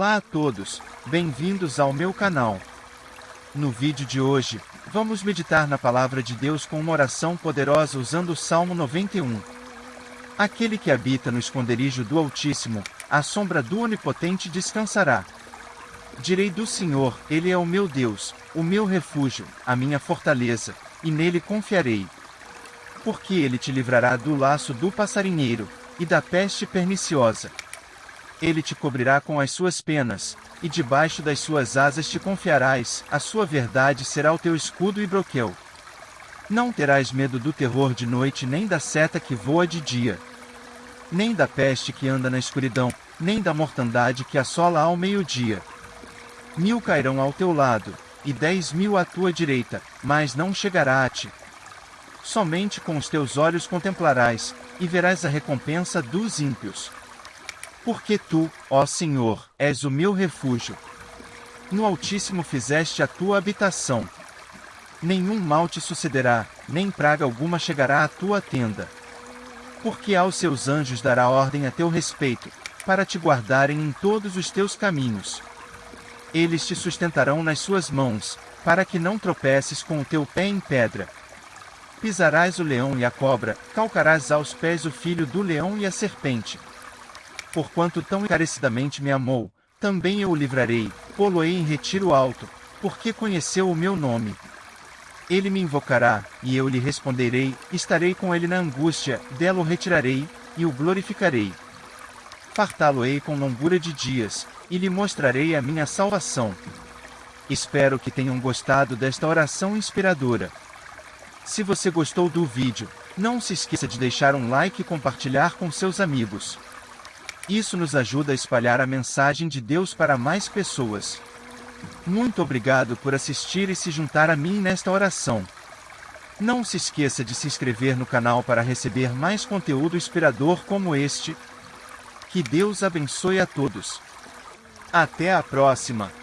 Olá a todos, bem-vindos ao meu canal. No vídeo de hoje, vamos meditar na palavra de Deus com uma oração poderosa usando o Salmo 91. Aquele que habita no esconderijo do Altíssimo, à sombra do Onipotente descansará. Direi do Senhor, Ele é o meu Deus, o meu refúgio, a minha fortaleza, e nele confiarei. Porque ele te livrará do laço do passarinheiro, e da peste perniciosa. Ele te cobrirá com as suas penas, e debaixo das suas asas te confiarás, a sua verdade será o teu escudo e broquel. Não terás medo do terror de noite nem da seta que voa de dia. Nem da peste que anda na escuridão, nem da mortandade que assola ao meio-dia. Mil cairão ao teu lado, e dez mil à tua direita, mas não chegará a ti. Somente com os teus olhos contemplarás, e verás a recompensa dos ímpios. Porque tu, ó Senhor, és o meu refúgio. No Altíssimo fizeste a tua habitação. Nenhum mal te sucederá, nem praga alguma chegará à tua tenda. Porque aos seus anjos dará ordem a teu respeito, para te guardarem em todos os teus caminhos. Eles te sustentarão nas suas mãos, para que não tropeces com o teu pé em pedra. Pisarás o leão e a cobra, calcarás aos pés o filho do leão e a serpente. Porquanto tão encarecidamente me amou, também eu o livrarei, pô-lo-ei em retiro alto, porque conheceu o meu nome. Ele me invocará, e eu lhe responderei, estarei com ele na angústia, dela o retirarei, e o glorificarei. Fartá-lo-ei com longura de dias, e lhe mostrarei a minha salvação. Espero que tenham gostado desta oração inspiradora. Se você gostou do vídeo, não se esqueça de deixar um like e compartilhar com seus amigos. Isso nos ajuda a espalhar a mensagem de Deus para mais pessoas. Muito obrigado por assistir e se juntar a mim nesta oração. Não se esqueça de se inscrever no canal para receber mais conteúdo inspirador como este. Que Deus abençoe a todos. Até a próxima!